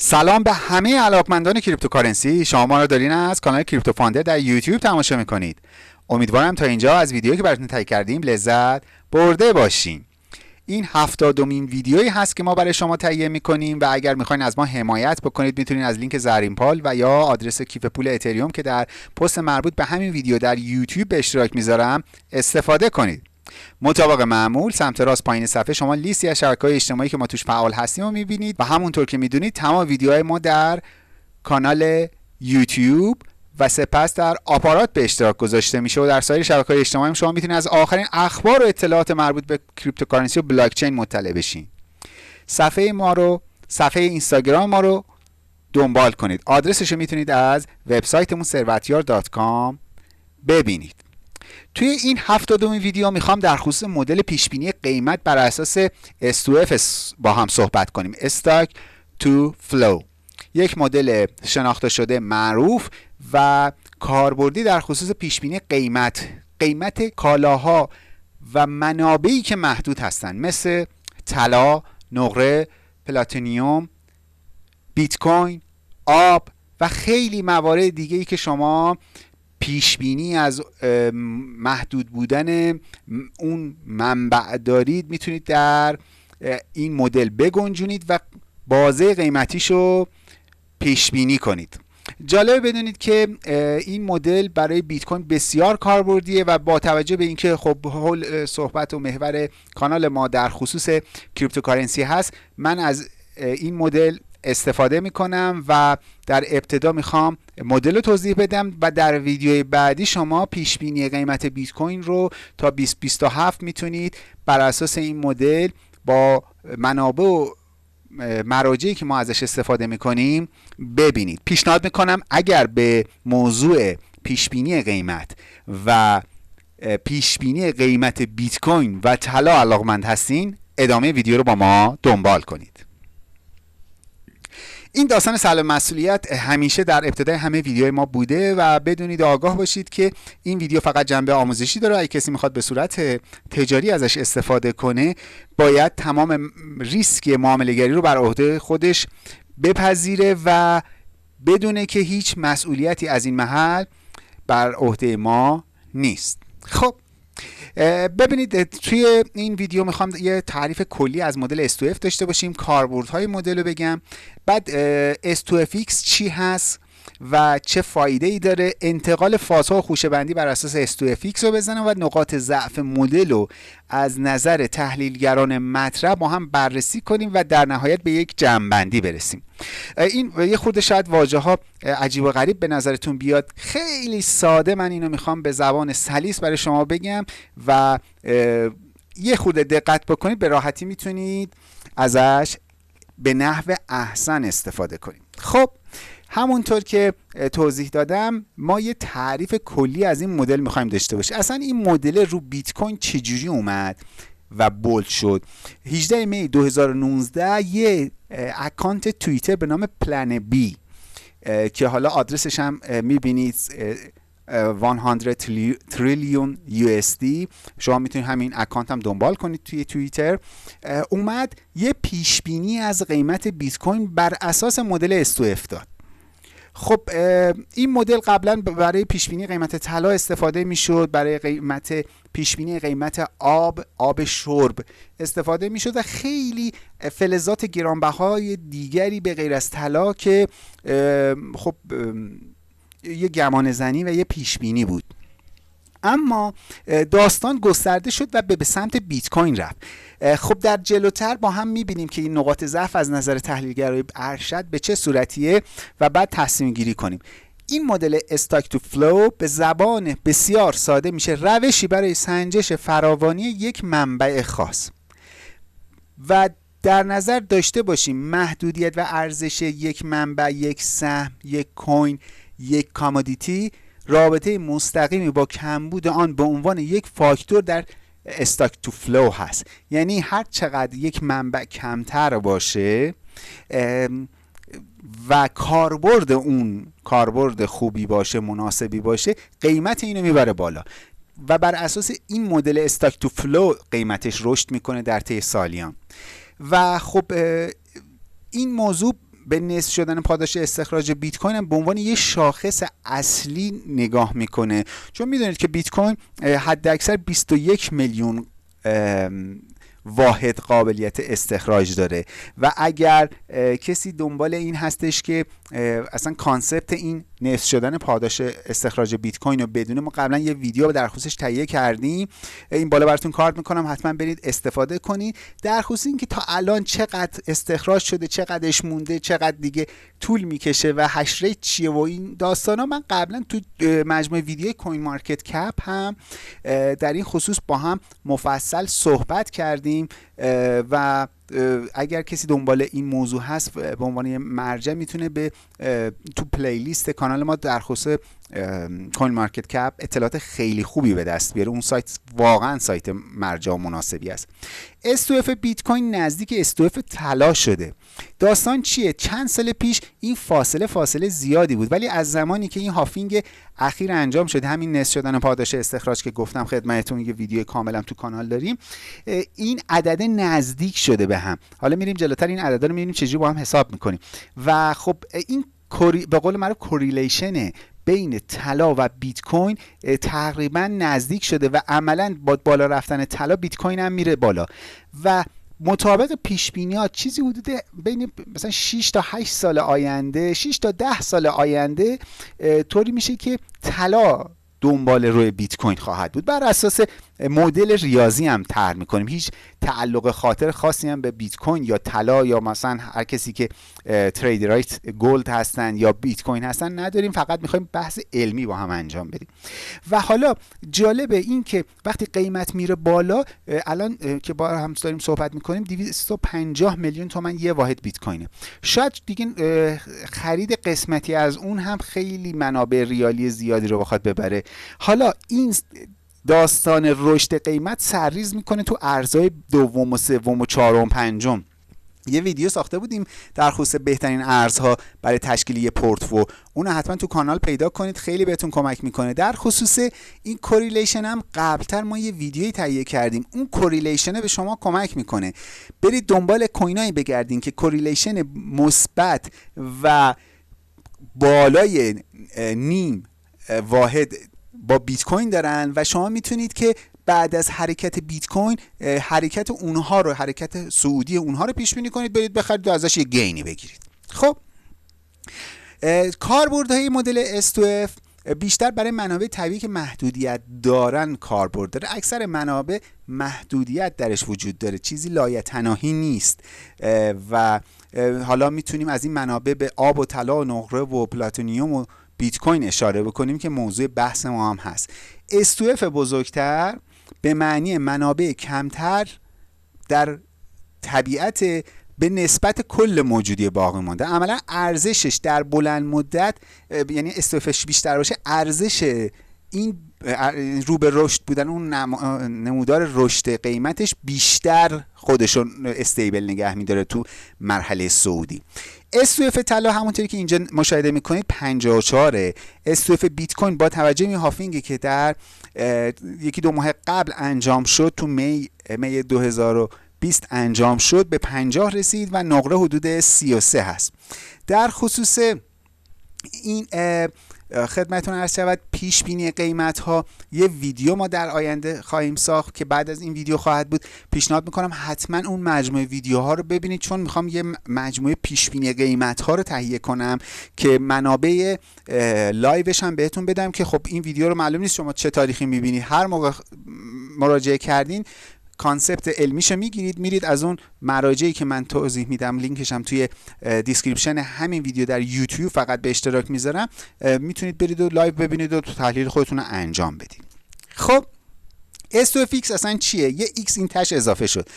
سلام به همه علاقمندان cryptocurrency. شما ما را دارین از کانال کریپتو فاندر در یوتیوب تماشا می‌کنید. امیدوارم تا اینجا از ویدیویی که براتون تهیه کردیم لذت برده باشین. این هفتادمین ویدیویی هست که ما برای شما تهیه می‌کنیم و اگر می‌خواین از ما حمایت بکنید می‌تونید از لینک زرین پال و یا آدرس کیف پول اتریوم که در پست مربوط به همین ویدیو در یوتیوب به اشتراک می‌ذارم استفاده کنید. مطابق معمول سمت راست پایین صفحه شما لیستی از شبکه‌های اجتماعی که ما توش فعال هستیم رو می‌بینید و همونطور که می‌دونید تمام ویدیوهای ما در کانال یوتیوب و سپس در آپارات به اشتراک گذاشته میشه و در سایر شبکه های اجتماعی شما می‌تونید از آخرین اخبار و اطلاعات مربوط به cryptocurrency و بلاکچین مطلع بشین. صفحه ما رو صفحه اینستاگرام ما رو دنبال کنید. آدرسش رو می‌تونید از وبسایتمون ثروتیار.com ببینید. توی این هفتادمین ویدیو می‌خوام در خصوص مدل پیشبینی قیمت بر اساس S2F با هم صحبت کنیم. stock to flow یک مدل شناخته شده معروف و کاربردی در خصوص پیشبینی قیمت. قیمت کالاها و منابعی که محدود هستند مثل طلا، نقره، پلاتینیوم، بیت کوین، آب و خیلی موارد دیگه ای که شما پیش بینی از محدود بودن اون منبع دارید می‌تونید در این مدل بگنجونید و بازه قیمتیشو پیش بینی کنید. جالب بدونید که این مدل برای بیت کوین بسیار کاربردیه و با توجه به اینکه خب حول صحبت و محور کانال ما در خصوص cryptocurrency هست من از این مدل استفاده می‌کنم و در ابتدا می‌خوام مدل رو توضیح بدم و در ویدیوی بعدی شما پیش بینی قیمت بیت کوین رو تا 2027 می‌تونید بر اساس این مدل با منابع و مراجعی که ما ازش استفاده می‌کنیم ببینید. پیشنهاد می‌کنم اگر به موضوع پیشبینی قیمت و پیشبینی قیمت بیت کوین و طلا علاقمند هستین ادامه ویدیو رو با ما دنبال کنید. این داستان سلام مسئولیت همیشه در ابتدای همه ویدیوهای ما بوده و بدونید آگاه باشید که این ویدیو فقط جنبه آموزشی داره. اگه کسی می‌خواد به صورت تجاری ازش استفاده کنه باید تمام ریسک معاملهگری رو بر عهده خودش بپذیره و بدونه که هیچ مسئولیتی از این محل بر عهده ما نیست. خب ببینید توی این ویدیو می‌خوام یه تعریف کلی از مدل S2F داشته باشیم کاربردهای مدل رو بگم. بعد S2FX چی هست؟ و چه فایده ای داره. انتقال فازها و خوشه بندی بر اساس S2FX رو بزنم و نقاط ضعف مدل رو از نظر تحلیلگران مطرح با هم بررسی کنیم و در نهایت به یک جمعبندی برسیم. این یه خورده شاید واژه ها عجیب و غریب به نظرتون بیاد. خیلی ساده من اینو می‌خوام به زبان سلیس برای شما بگم و یه خورده دقت بکنید. به راحتی می‌تونید ازش به نحو احسن استفاده کنید. خب همونطور که توضیح دادم ما یه تعریف کلی از این مدل می‌خوایم داشته باشیم. اصلا این مدل رو بیت کوین چجوری اومد و bold شد؟ 18 می 2019 یه account توییتر به نام PlanB که حالا آدرسش هم می‌بینید 100 تریلیون USD شما می‌تونید همین account هم دنبال کنید توی توییتر. اومد یه پیش بینی از قیمت بیت کوین بر اساس مدل S2F داد. خب این مدل قبلا برای پیش بینی قیمت طلا استفاده می‌شد برای قیمت پیش بینی قیمت آب آب شرب استفاده می‌شد و خیلی فلزات گرانبهای دیگری به غیر از طلا که خب یه گمان زنی و یه پیش بینی بود. اما داستان گسترده شد و به سمت بیت کوین رفت خب در جلوتر با هم می‌بینیم که این نقاط ضعف از نظر تحلیلگرای ارشد به چه صورتیه و بعد تصمیم گیری کنیم. این مدل stock to flow به زبان بسیار ساده میشه روشی برای سنجش فراوانی یک منبع خاص. و در نظر داشته باشیم محدودیت و ارزش یک منبع یک سهم یک coin یک commodity رابطه مستقیمی با کمبود آن به عنوان یک فاکتور در stock to flow هست. یعنی هر چقدر یک منبع کمتر باشه و کاربرد اون کاربرد خوبی باشه مناسبی باشه قیمت اینو می‌بره بالا. و بر اساس این مدل stock to flow قیمتش رشد می‌کنه در طی سالیان. و خب این موضوع به نصف شدن پاداش استخراج بیت کوین هم به عنوان یه شاخص اصلی نگاه می‌کنه. چون می‌دونید که بیت کوین حد اکثر 21 میلیون واحد قابلیت استخراج داره. و اگر کسی دنبال این هستش که اصلا concept این نصف شدن پاداش استخراج بیت کوین رو بدونه ما قبلا یه ویدیو در خصوصش تهیه کردیم. این بالا براتون کارت می‌کنم حتما برید استفاده کنید. در خصوص اینکه تا الان چقدر استخراج شده چقدرش مونده چقدر دیگه طول می‌کشه و hash rate چیه و این داستانا من قبلا تو مجموعه ویدیو CoinMarketCap هم در این خصوص با هم مفصل صحبت کردیم و اگر کسی دنبال این موضوع هست به عنوان مرجع می‌تونه به تو playlist کانال ما در خصوص CoinMarketCap اطلاعات خیلی خوبی به دست بیاره. اون سایت واقعا سایت مرجع مناسبی است. S2F بیت کوین نزدیک S2F طلا شده. داستان چیه؟ چند سال پیش این فاصله فاصله زیادی بود ولی از زمانی که این halving اخیر انجام شده همین نصف شدن پاداش استخراج که گفتم خدمتتون یه ویدیو کاملم تو کانال داریم این عدد نزدیک شده به هم. حالا میریم جلوتر این عددا رو می‌بینیم چجوری با هم حساب می‌کنیم. و خب این به قول معروف correlation بین طلا و بیت کوین تقریبا نزدیک شده و عملا با بالا رفتن طلا بیت کوین هم میره بالا. و مطابق پیش ها چیزی حدود بین مثلا 6 تا 8 سال آینده 6 تا 10 سال آینده طوری میشه که طلا دنبال روی بیت کوین خواهد بود. بر اساس مدل ریاضی هم طرح می‌کنیم. هیچ تعلق خاطر خاصی هم به بیت کوین یا طلا یا مثلا هر کسی که trader ای gold هستن یا بیت کوین هستن نداریم. فقط می‌خوایم بحث علمی با هم انجام بدیم. و حالا جالبه این که وقتی قیمت میره بالا الان که با هم داریم صحبت می‌کنیم 250 میلیون تومن یه واحد بیت کوینه شاید دیگه خرید قسمتی از اون هم خیلی منابع ریالی زیادی رو بخواد ببره. حالا این داستان رشد قیمت سرریز می‌کنه تو ارزهای دوم و سوم و چهارم پنجم. یه ویدیو ساخته بودیم در خصوص بهترین ارزها برای تشکیل یه پورتفو اون حتما تو کانال پیدا کنید خیلی بهتون کمک می‌کنه. در خصوص این correlation هم قبلتر ما یه ویدیویی تهیه کردیم. اون correlation به شما کمک می‌کنه. برید دنبال coin ایی بگردین که correlation مثبت و بالای نیم واحد با بیت کوین دارن و شما می‌تونید که بعد از حرکت بیت کوین حرکت اونها رو حرکت صعودی اونها رو پیش بینی کنید برید بخرید و ازش یه gain ی بگیرید. خب کاربردهای مدل S2F بیشتر برای منابع طبیعی که محدودیت دارن کاربرد داره. اکثر منابع محدودیت درش وجود داره. چیزی لایتناهی نیست. و حالا می‌تونیم از این منابع به آب و طلا و نقره و پلاتونیوم و بیت کوین اشاره بکنیم که موضوع بحث ما هم هست. استوف بزرگتر به معنی منابع کمتر در طبیعت به نسبت کل موجودی باقی مانده. عملا ارزشش در بلند مدت یعنی استوفش بیشتر باشه ارزش این رو به رشد بودن اون نمودار رشد قیمتش بیشتر خودشون استیبل نگه میداره تو مرحله سعودی. استوف طلا همونطوری که اینجا مشاهده می‌کنید 54 استوف بیت کوین با توجه به هافینگی که در یکی دو ماه قبل انجام شد تو می می 2020 انجام شد به 50 رسید و نقره حدود 33 هست. در خصوص این خدمتون عرض شود پیش بینی قیمت ها یه ویدیو ما در آینده خواهیم ساخت که بعد از این ویدیو خواهد بود. پیشنهاد می‌کنم حتما اون مجموعه ویدیوها رو ببینید چون می‌خوام یه مجموعه پیش بینی قیمت ها رو تهیه کنم که منابع live ش هم بهتون بدم که خب این ویدیو رو معلوم نیست شما چه تاریخی می‌بینید هر موقع مراجعه کردین concept علمیشو می‌گیرید میرید از اون مراجعی که من توضیح میدم لینکش هم توی description همین ویدیو در یوتیوب فقط به اشتراک می‌ذارم. می‌تونید برید و live ببینید و تحلیل خودتون رو انجام بدید. خب S2FX اصلا چیه؟ یه X این تهش اضافه شد.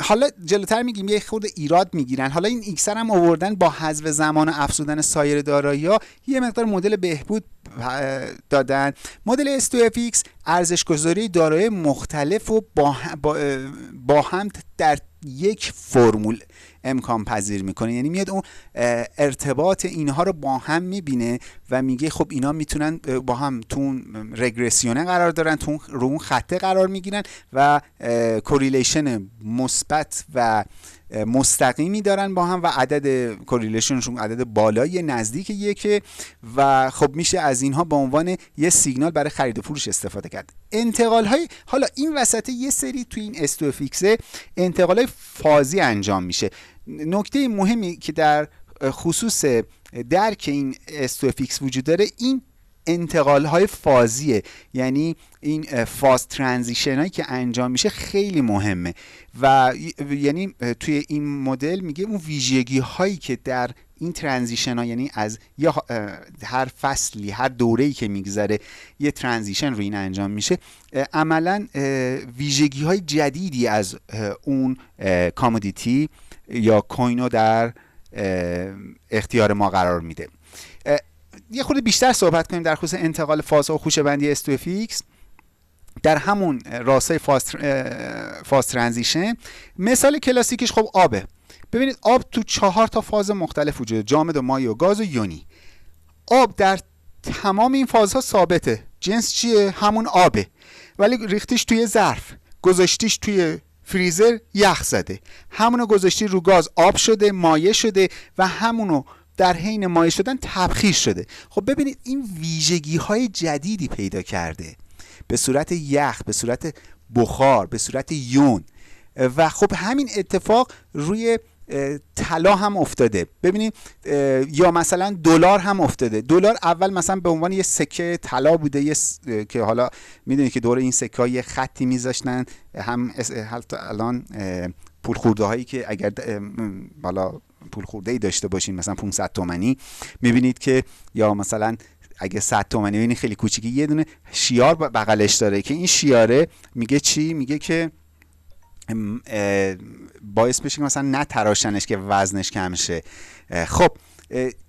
حالا جلوتر میگیم یه خورده ایراد می‌گیرن. حالا این X هم آوردن با حذف زمان و افزودن سایر دارایی یه مقدار مدل بهبود دادن. مدل S2FX ارزش گذاری دارای مختلف و با, با هم در یک فرمول. امکان پذیر می‌کنه. یعنی میاد اون ارتباط اینها رو با هم می‌بینه و میگه خب اینا می‌تونن با هم تو رگرسیونه قرار دارن تو رو اون خطه قرار می‌گیرن و correlation مثبت و مستقیمی دارن با هم و عدد correlation شون عدد بالای نزدیک یکه و خب میشه از اینها به عنوان یه سیگنال برای خرید و فروش استفاده کرد. انتقال های حالا این وسط یه سری توی این S2FX ه انتقال های فازی انجام میشه. نکته مهمی که در خصوص درک این S2FX وجود داره این انتقال های فازیه. یعنی این phase transition هایی که انجام میشه خیلی مهمه. و یعنی توی این مدل میگه اون ویژگی هایی که در این transition ها یعنی از یا هر فصلی هر دوره ای که میگذره یه transition رو این انجام میشه. عملا ویژگی های جدیدی از اون commodity یا coin و در اختیار ما قرار میده. یه خورده بیشتر صحبت کنیم در خصوص انتقال فاز و خوشه بندی S2FX در همون راستای phase transition مثال کلاسیکش خب آبه. ببینید آب تو چهار تا فاز مختلف وجود جامد و مایع و گاز و یونی. آب در تمام این فازها ثابته. جنس چیه؟ همون آبه. ولی ریختیش توی ظرف. گذاشتیش توی فریزر یخ زده. همونو گذاشتی رو گاز آب شده مایع شده و همونو در حین مایع شدن تبخیر شده. خب ببینید این ویژگی های جدیدی پیدا کرده. به صورت یخ به صورت بخار به صورت یون. و خب همین اتفاق روی طلا هم افتاده. ببینید یا مثلا دلار هم افتاده. دلار اول مثلا به عنوان یه سکه طلا بوده یه که حالا می‌دونید که دور این سکه یه خطی میذاشتن. هم الان پول خورده هایی که اگر بالا پول خورده ای داشته باشین مثلا 500 تومنی می‌بینید که یا مثلا اگه 100 تومنی ببینید خیلی کوچیکی یه دونه شیار بغلش داره که این شیاره میگه چی؟ میگه که باعث بشه که مثلا نتراشنش که وزنش کم شه. خب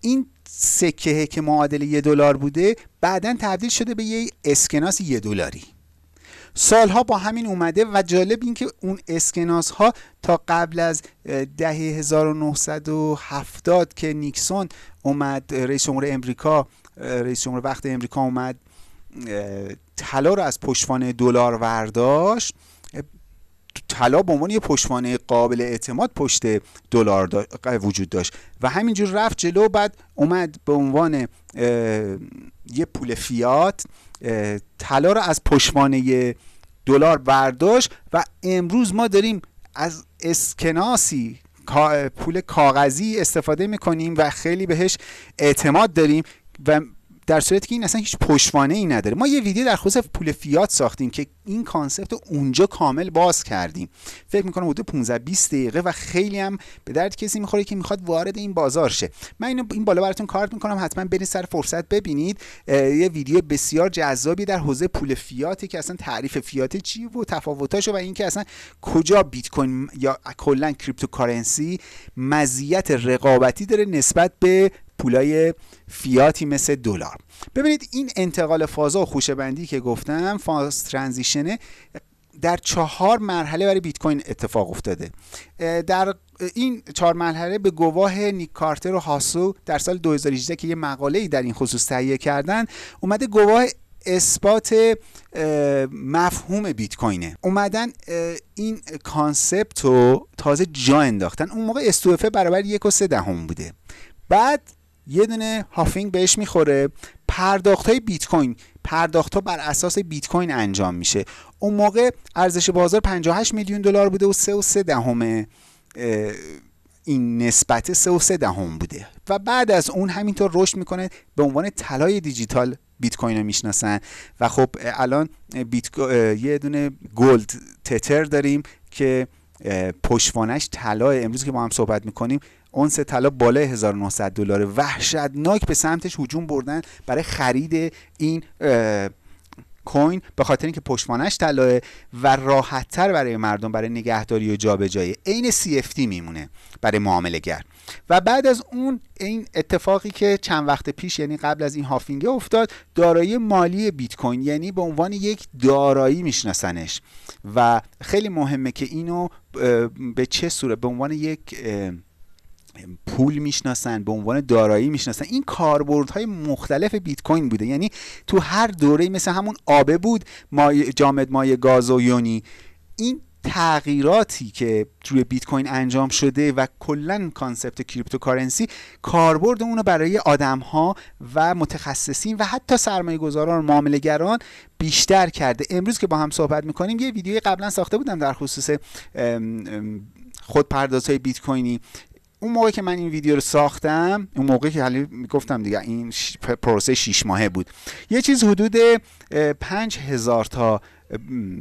این سکه که معادل یه دلار بوده بعدا تبدیل شده به یه اسکناس یه دلاری. سالها با همین اومده و جالب این که اون اسکناس ها تا قبل از دهه 1970 که نیکسون اومد رئیس جمهور امریکا رئیس جمهور وقت امریکا اومد طلا رو از پشتوانه دلار ورداشت. طلا به عنوان یه پشتوانه قابل اعتماد پشت دلار وجود داشت. و همینجور رفت جلو بعد اومد به عنوان یه پول فیات طلا رو از پشتوانه دلار برداشت و امروز ما داریم از اسکناسی پول کاغذی استفاده می‌کنیم و خیلی بهش اعتماد داریم و در صورتی که این اصلا هیچ پشتوانه ای نداره. ما یه ویدیو در خصوص پول فیات ساختیم که این concept رو اونجا کامل باز کردیم. فکر می‌کنم حدود 15 20 دقیقه و خیلی هم به درد کسی می‌خوره که می‌خواد وارد این بازار شه. من اینو این بالا براتون کارت می‌کنم. حتما برید سر فرصت ببینید. یه ویدیو بسیار جذابی در حوزه پول فیاتی که اصلا تعریف فیات چی و تفاوتاشو و اینکه اصلا کجا بیت کوین یا کلا cryptocurrency مزیت رقابتی داره نسبت به پولای فیاتی مثل دلار. ببینید این انتقال فازا و خوشه بندی که گفتم phase transition ه در چهار مرحله برای بیت کوین اتفاق افتاده. در این چهار مرحله به گواه نیک کارتر و هاسو در سال 2018 که یه مقاله ای در این خصوص تهیه کردن اومده گواه اثبات مفهوم بیت کوینه. اومدن این concept رو تازه جا انداختن. اون موقع S2F ه برابر یک و سه دهم بوده. بعد یه دونه halving بهش می‌خوره. پرداخت های بیت کوین پرداخت ها بر اساس بیت کوین انجام میشه. اون موقع ارزش بازار 58 میلیون دلار بوده و 3 و 3 دهم این نسبت 3 و 3 دهم بوده. و بعد از اون همینطور رشد می‌کنه به عنوان طلای دیجیتال بیت کوین رو می‌شناسن. و خب الان بیت یه دونه gold تتر داریم که پشتوانش طلا امروز که ما هم صحبت می‌کنیم اونس طلا بالای 1900 دلار وحشتناک به سمتش هجوم بردن برای خرید این coin به خاطر اینکه پشتوانش طلاه و راحتتر برای مردم برای نگهداری و جابجایی. عین CFD میمونه برای معامله گر و بعد از اون این اتفاقی که چند وقت پیش یعنی قبل از این هافینگ افتاد دارایی مالی بیت کوین یعنی به عنوان یک دارایی میشناسنش. و خیلی مهمه که اینو به چه صورت به عنوان یک پول می‌شناسن به عنوان دارایی می‌شناسن. این کاربردهای مختلف بیت کوین بوده. یعنی تو هر دوره مثل همون آبه بود مای جامد مایع گاز و یونی. این تغییراتی که روی بیت کوین انجام شده و کلا concept cryptocurrency کاربرد اونو برای آدم ها و متخصصین و حتی سرمایه گذاران معاملهگران بیشتر کرده. امروز که با هم صحبت می‌کنیم یه ویدیوی قبلا ساخته بودم در خصوص خودپردازهای بیت کوینی. اون موقع که من این ویدیو رو ساختم اون موقع که حالا گفتم دیگه این پروسه 6 ماهه بود. یه چیز حدود 5000 تا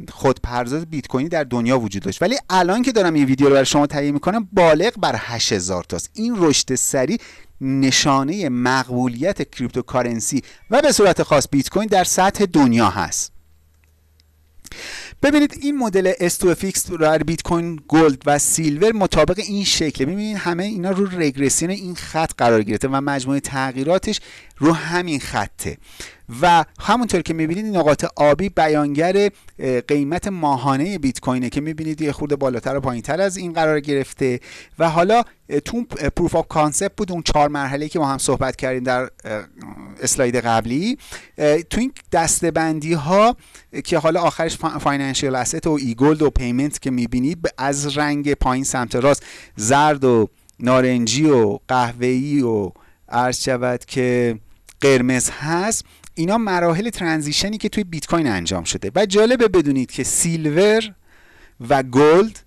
خودپرداز بیت کوینی در دنیا وجود داشت. ولی الان که دارم این ویدیو رو برای شما تهیه می‌کنم بالغ بر 8000 تاست. این رشد سریع نشانه مقبولیت cryptocurrency و به صورت خاص بیت کوین در سطح دنیا هست. ببینید این مدل S2FX در بیت کوین gold و silver مطابق این شکله. ببینید همه اینا رو رگرسیون این خط قرار گرفته و مجموعه تغییراتش رو همین خطه. و همونطور که می‌بینید نقاط آبی بیانگر قیمت ماهانه بیت کوینه که می‌بینید یه خورده بالاتر و پایینتر از این قرار گرفته. و حالا تو proof of concept بود اون چهار مرحله که ما هم صحبت کردیم در اسلاید قبلی. تو این دسته بندی ها که حالا آخرش financial asset و e-gold و payment که می‌بینید از رنگ پایین سمت راست زرد و نارنجی و قهوه‌ای و عرض شود که قرمز هست. اینا مراحل transition ی که توی بیت کوین انجام شده. و جالبه بدونید که silver و gold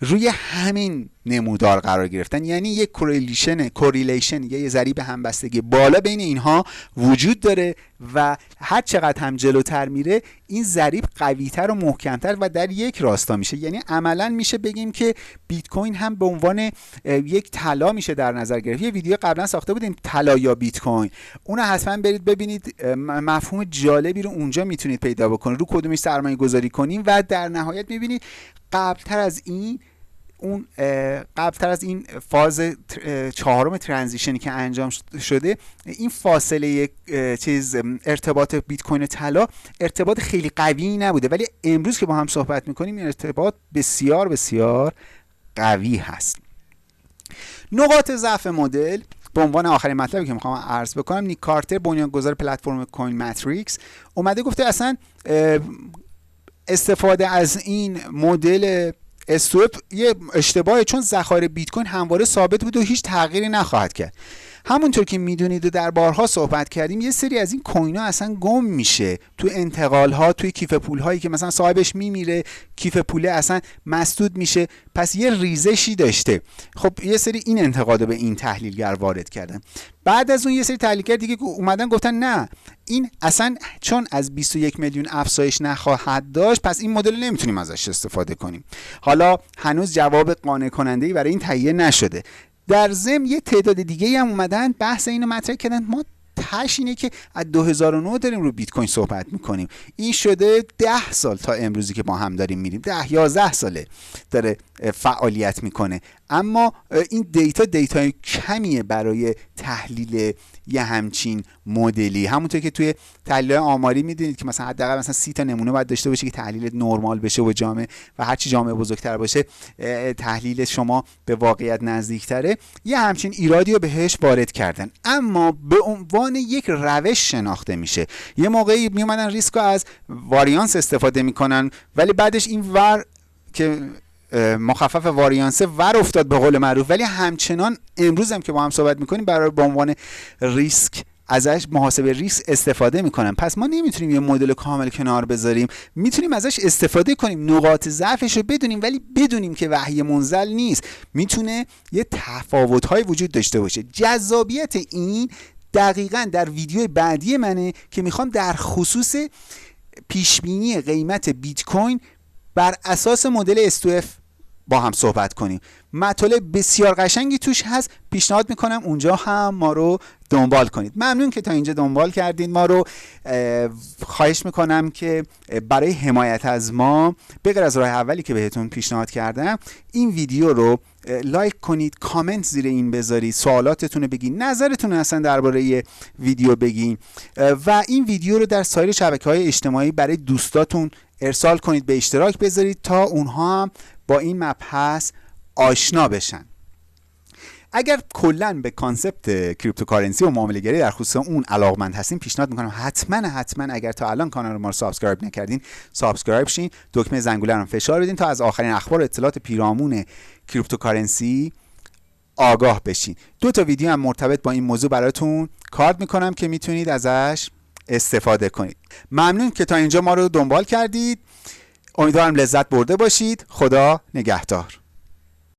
روی همین نمودار قرار گرفتن. یعنی یک correlation correlation یا یه ضریب همبستگی بالا بین اینها وجود داره و هر چقدر هم جلوتر میره این ضریب قویتر و محکمتر و در یک راستا میشه. یعنی عملا میشه بگیم که بیت کوین هم به عنوان یک طلا میشه در نظر گرفت. یه ویدیو قبلا ساخته بودیم طلا یا بیت کوین اون حتما برید ببینید مفهوم جالبی رو اونجا می‌تونید پیدا بکنید. رو کدومش سرمایه گذاری کنیم و در نهایت می‌بینید قبلتر از این اون قبلتر از این فاز چهارم ترانزیشنی که انجام شده این فاصله چیز ارتباط بیت کوین طلا ارتباط خیلی قوی نبوده. ولی امروز که با هم صحبت می‌کنیم این ارتباط بسیار بسیار قوی هست. نقاط ضعف مدل به عنوان آخرین مطلبی که می‌خوام عرض بکنم نیک کارتر بنیانگذار پلتفرم کوین ماتریکس اومده گفته اصلا استفاده از این مدل استوپ یه اشتباهه چون ذخایر بیت کوین همواره ثابت بود و هیچ تغییری نخواهد کرد. همونطور که می‌دونید و در بارها صحبت کردیم یه سری از این کوین ها اصلا گم میشه تو انتقال ها توی کیف پول هایی که مثلا صاحبش میمیره کیف پوله اصلا مسدود میشه. پس یه ریزشی داشته. خب یه سری این انتقاد به این تحلیلگر وارد کردن. بعد از اون یه سری تحلیلگر دیگه اومدن گفتن نه این اصلا چون از 21 میلیون افزایش نخواهد داشت پس این مدل نمی‌تونیم ازش استفاده کنیم. حالا هنوز جواب قانع کننده ای برای این تهیه نشده. در ضمن یه تعداد دیگه هم اومدن بحث اینو مطرح کردن. ما تش اینه که از 2009 داریم رو بیت کوین صحبت می‌کنیم. این شده 10 سال تا امروزی که ما هم داریم میریم. 10 11 ساله داره فعالیت می‌کنه. اما این دیتا دیتا کمیه برای تحلیل یه همچین مدلی. همونطور که توی تحلیل آماری می‌دونید که مثلا حداقل مثلا 30 تا نمونه باید داشته باشه که تحلیل نرمال بشه و جامعه و هرچی جامعه بزرگتر باشه تحلیل شما به واقعیت نزدیکتره. یه همچین ایرادی رو بهش وارد کردن. اما به عنوان یک روش شناخته میشه. یه موقعی میومدن ریسک از واریانس استفاده می‌کنن ولی بعدش این ور که مخفف واریانسه ور افتاد به قول معروف. ولی همچنان امروز هم که با هم صحبت می‌کنیم برای به عنوان ریسک ازش محاسبه ریسک استفاده می‌کنن. پس ما نمی‌تونیم یه مدل کامل کنار بذاریم. می‌تونیم ازش استفاده کنیم. نقاط ضعفش رو بدونیم ولی بدونیم که وحی منزل نیست. می‌تونه یه تفاوت های وجود داشته باشه. جذابیت این دقیقا در ویدیو بعدی منه که می‌خوام در خصوص پیشبینی قیمت بیت کوین بر اساس مدل S2F با هم صحبت کنیم. مطالب بسیار قشنگی توش هست. پیشنهاد می‌کنم اونجا هم ما رو دنبال کنید. ممنون که تا اینجا دنبال کردید ما رو خواهش می‌کنم که برای حمایت از ما بغیر از راه اولی که بهتون پیشنهاد کردم این ویدیو رو لایک کنید کامنت زیر این بذارید. سوالاتتون رو بگین. نظرتون اصلا درباره ویدیو بگین. و این ویدیو رو در سایر شبکه های اجتماعی برای دوستاتون ارسال کنید. به اشتراک بذارید تا اونها هم با این مبحث آشنا بشن. اگر کلا به concept cryptocurrency و معامله گری در خصوص اون علاقمند هستین پیشنهاد می‌کنم حتما حتما اگر تا الان کانال ما رو subscribe نکردین subscribe شین دکمه زنگوله رو فشار بدین تا از آخرین اخبار و اطلاعات پیرامون کریپتوکارنسی آگاه بشین. دو تا ویدیو هم مرتبط با این موضوع براتون کارد می‌کنم که می‌تونید ازش استفاده کنید. ممنون که تا اینجا ما رو دنبال کردید. امیدوارم لذت برده باشید. خدا نگهدار.